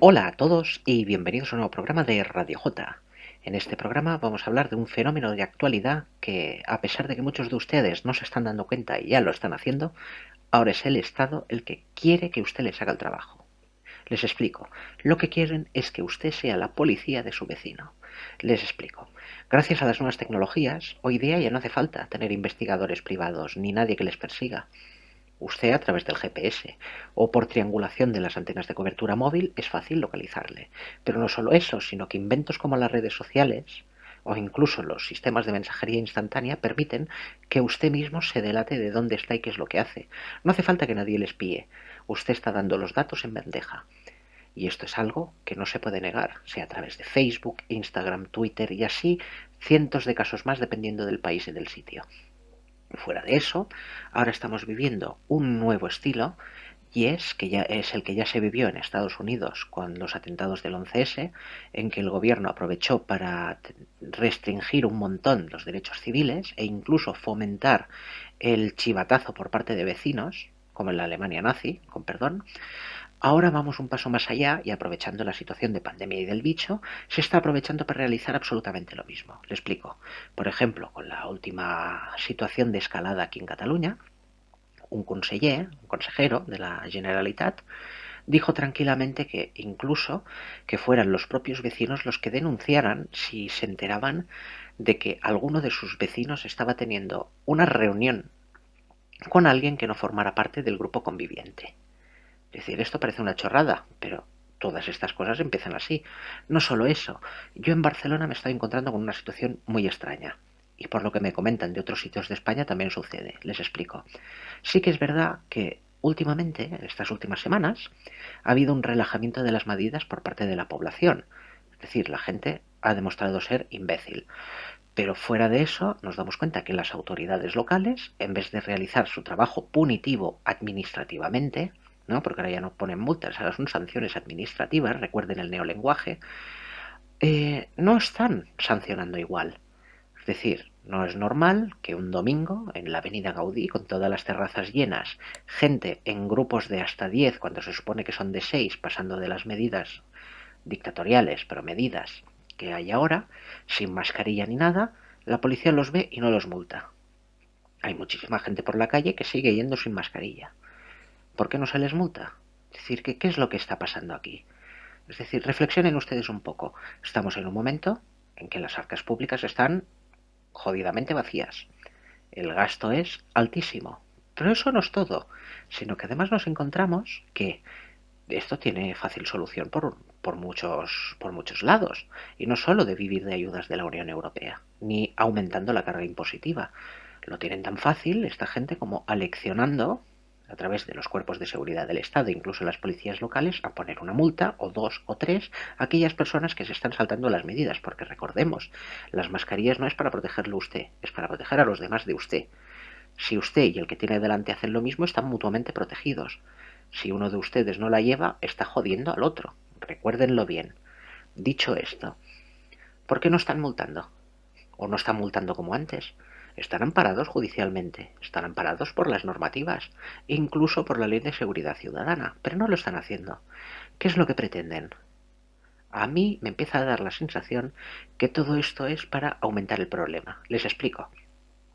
Hola a todos y bienvenidos a un nuevo programa de Radio J. En este programa vamos a hablar de un fenómeno de actualidad que, a pesar de que muchos de ustedes no se están dando cuenta y ya lo están haciendo, ahora es el Estado el que quiere que usted les haga el trabajo. Les explico. Lo que quieren es que usted sea la policía de su vecino. Les explico. Gracias a las nuevas tecnologías, hoy día ya no hace falta tener investigadores privados ni nadie que les persiga. Usted a través del GPS o por triangulación de las antenas de cobertura móvil es fácil localizarle. Pero no solo eso, sino que inventos como las redes sociales o incluso los sistemas de mensajería instantánea permiten que usted mismo se delate de dónde está y qué es lo que hace. No hace falta que nadie le espíe. Usted está dando los datos en bandeja. Y esto es algo que no se puede negar, sea a través de Facebook, Instagram, Twitter y así cientos de casos más dependiendo del país y del sitio. Fuera de eso, ahora estamos viviendo un nuevo estilo y es que ya es el que ya se vivió en Estados Unidos con los atentados del 11S, en que el gobierno aprovechó para restringir un montón los derechos civiles e incluso fomentar el chivatazo por parte de vecinos, como en la Alemania nazi, con perdón, Ahora vamos un paso más allá y aprovechando la situación de pandemia y del bicho, se está aprovechando para realizar absolutamente lo mismo. Le explico. Por ejemplo, con la última situación de escalada aquí en Cataluña, un conseller, un consejero de la Generalitat, dijo tranquilamente que incluso que fueran los propios vecinos los que denunciaran si se enteraban de que alguno de sus vecinos estaba teniendo una reunión con alguien que no formara parte del grupo conviviente. Es decir, esto parece una chorrada, pero todas estas cosas empiezan así. No solo eso, yo en Barcelona me estoy encontrando con una situación muy extraña. Y por lo que me comentan de otros sitios de España también sucede. Les explico. Sí que es verdad que últimamente, en estas últimas semanas, ha habido un relajamiento de las medidas por parte de la población. Es decir, la gente ha demostrado ser imbécil. Pero fuera de eso, nos damos cuenta que las autoridades locales, en vez de realizar su trabajo punitivo administrativamente, ¿no? porque ahora ya no ponen multas, ahora son sanciones administrativas, recuerden el neolenguaje, eh, no están sancionando igual. Es decir, no es normal que un domingo en la avenida Gaudí, con todas las terrazas llenas, gente en grupos de hasta 10, cuando se supone que son de 6, pasando de las medidas dictatoriales, pero medidas que hay ahora, sin mascarilla ni nada, la policía los ve y no los multa. Hay muchísima gente por la calle que sigue yendo sin mascarilla. ¿Por qué no se les multa? Es decir, ¿qué, ¿qué es lo que está pasando aquí? Es decir, reflexionen ustedes un poco. Estamos en un momento en que las arcas públicas están jodidamente vacías. El gasto es altísimo. Pero eso no es todo, sino que además nos encontramos que esto tiene fácil solución por, por, muchos, por muchos lados. Y no solo de vivir de ayudas de la Unión Europea, ni aumentando la carga impositiva. Lo tienen tan fácil esta gente como aleccionando a través de los cuerpos de seguridad del Estado, incluso las policías locales, a poner una multa o dos o tres a aquellas personas que se están saltando las medidas, porque recordemos, las mascarillas no es para protegerlo usted, es para proteger a los demás de usted. Si usted y el que tiene delante hacen lo mismo, están mutuamente protegidos. Si uno de ustedes no la lleva, está jodiendo al otro. Recuérdenlo bien. Dicho esto, ¿por qué no están multando? ¿O no están multando como antes? Están amparados judicialmente, están amparados por las normativas, incluso por la ley de seguridad ciudadana, pero no lo están haciendo. ¿Qué es lo que pretenden? A mí me empieza a dar la sensación que todo esto es para aumentar el problema. Les explico.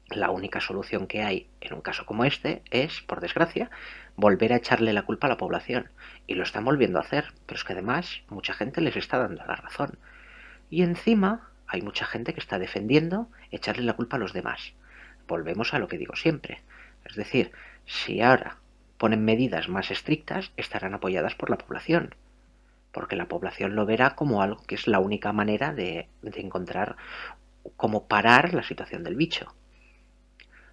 La única solución que hay en un caso como este es, por desgracia, volver a echarle la culpa a la población. Y lo están volviendo a hacer, pero es que además mucha gente les está dando la razón. Y encima hay mucha gente que está defendiendo echarle la culpa a los demás. Volvemos a lo que digo siempre. Es decir, si ahora ponen medidas más estrictas, estarán apoyadas por la población. Porque la población lo verá como algo que es la única manera de, de encontrar cómo parar la situación del bicho.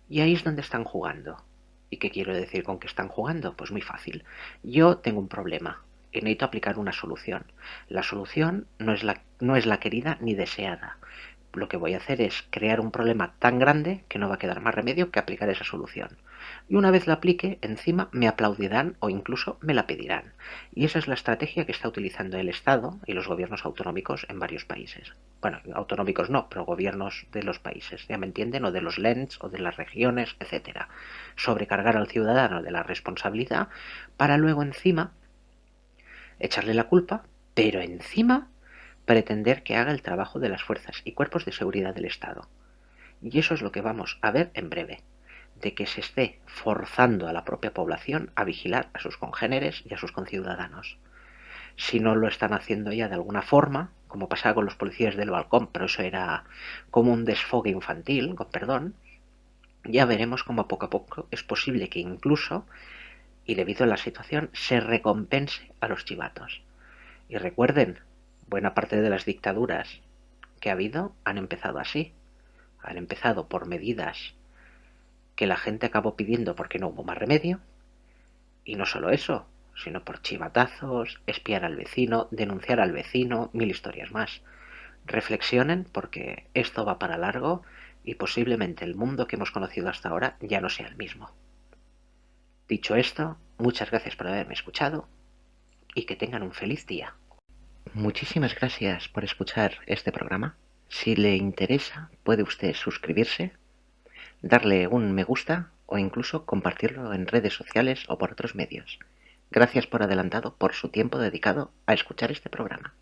Y ahí es donde están jugando. ¿Y qué quiero decir con que están jugando? Pues muy fácil. Yo tengo un problema y necesito aplicar una solución. La solución no es la, no es la querida ni deseada. Lo que voy a hacer es crear un problema tan grande que no va a quedar más remedio que aplicar esa solución. Y una vez la aplique, encima me aplaudirán o incluso me la pedirán. Y esa es la estrategia que está utilizando el Estado y los gobiernos autonómicos en varios países. Bueno, autonómicos no, pero gobiernos de los países, ya me entienden, o de los LENS o de las regiones, etcétera. Sobrecargar al ciudadano de la responsabilidad para luego encima echarle la culpa pero encima pretender que haga el trabajo de las fuerzas y cuerpos de seguridad del Estado. Y eso es lo que vamos a ver en breve, de que se esté forzando a la propia población a vigilar a sus congéneres y a sus conciudadanos. Si no lo están haciendo ya de alguna forma, como pasaba con los policías del balcón, pero eso era como un desfogue infantil, con perdón, ya veremos cómo poco a poco es posible que incluso, y debido a la situación, se recompense a los chivatos. Y recuerden, buena parte de las dictaduras que ha habido han empezado así. Han empezado por medidas que la gente acabó pidiendo porque no hubo más remedio. Y no solo eso, sino por chivatazos, espiar al vecino, denunciar al vecino, mil historias más. Reflexionen porque esto va para largo y posiblemente el mundo que hemos conocido hasta ahora ya no sea el mismo. Dicho esto, muchas gracias por haberme escuchado y que tengan un feliz día. Muchísimas gracias por escuchar este programa. Si le interesa, puede usted suscribirse, darle un me gusta o incluso compartirlo en redes sociales o por otros medios. Gracias por adelantado por su tiempo dedicado a escuchar este programa.